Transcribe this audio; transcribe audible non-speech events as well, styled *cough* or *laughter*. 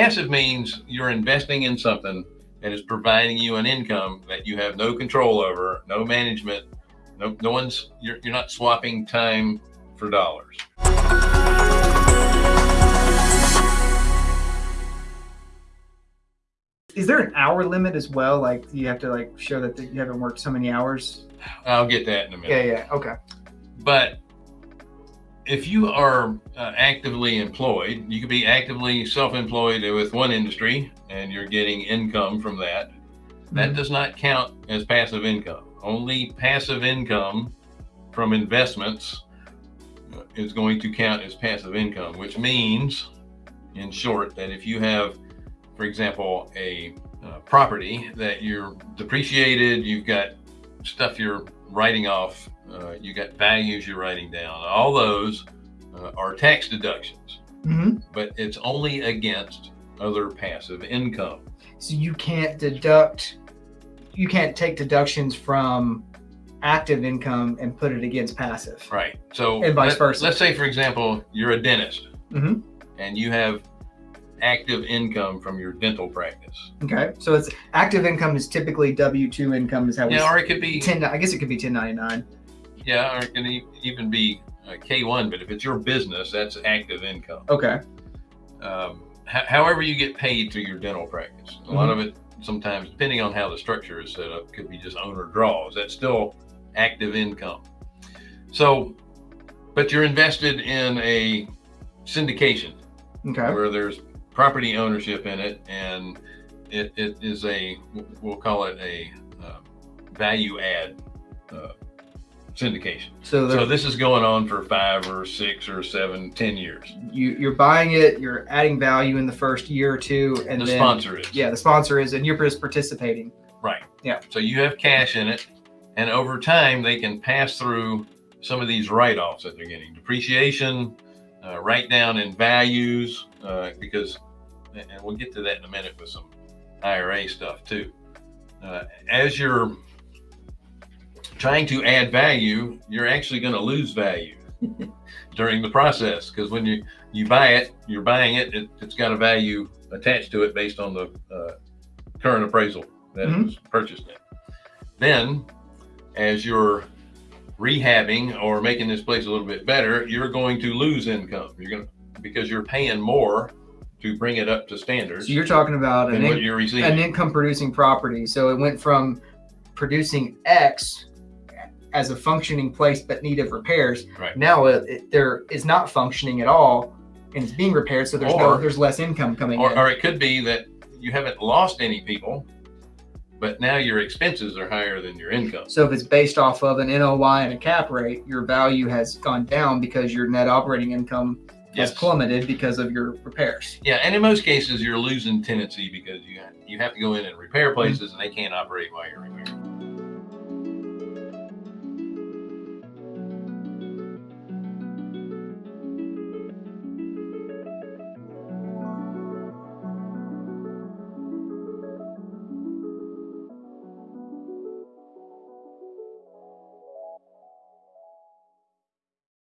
passive means you're investing in something that is providing you an income that you have no control over, no management, no, no one's, you're, you're not swapping time for dollars. Is there an hour limit as well? Like you have to like show that you haven't worked so many hours? I'll get that in a minute. Yeah, yeah, okay. But if you are uh, actively employed, you could be actively self-employed with one industry and you're getting income from that. That Mhm. does not count as passive income. Only passive income from investments uh, is going to count as passive income, which means, in short, that if you have, for example, a uh, property that you're depreciated, you've got stuff you're writing off, uh, you got values you're writing down, all those uh, are tax deductions, hmm but it's only against other passive income. So you can't deduct, you can't take deductions from active income and put it against passive. Right. So And vice let- versa. Let's say, for example, you're a dentist hmm and you have active income from your dental practice. Okay. So it's active income is typically W two income is how we Yeah, or it could be, ten. I guess it could be ten ninety nine. Yeah, or it can e- even be uh, K1, but if it's your business, that's active income. Okay. um, ho- however you get paid through your dental practice. A lot of it sometimes, depending on how the structure is set up, could be just owner draws. That's still active income. So, but you're invested in a syndication Okay. where there's property ownership in it, and it, it is a we'll call it a uh, value add uh, syndication. So, So this is going on for five or six or seven, ten years. you you're buying it, you're adding value in the first year or two, and the then sponsor is. yeah, the sponsor is, and you're just participating. Right. Yeah. So you have cash in it, and over time they can pass through some of these write-offs that they're getting, depreciation, uh, write down in values, uh, because, and we'll get to that in a minute with some IRA stuff too. Uh, as you're trying to add value, you're actually going to lose value *laughs* during the process because when you you buy it, you're buying it, it it's got a value attached to it based on the uh, current appraisal that it Mhm. was purchased in. Then, as you're rehabbing or making this place a little bit better, you're going to lose income. You're going to because you're paying more to bring it up to standards So you're talking about an, in, an income producing property. So it went from producing X as a functioning place but need of repairs. Right. Now it, it, there is not functioning at all and it's being repaired. So there's no there's less income coming Or, in. or it could be that you haven't lost any people, but now your expenses are higher than your income. So if it's based off of an NOI and a cap rate, your value has gone down because your net operating income has plummeted because of your repairs. Yeah, and in most cases, you're losing tenancy because you you have to go in and repair places, and they can't operate while you're repairing.